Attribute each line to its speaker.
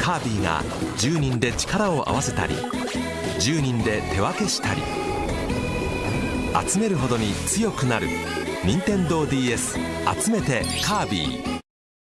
Speaker 1: カービィが10人で力を合わせたり10人で手分けしたり集めるほどに強くなる。任天堂 d s 集めてカービィ。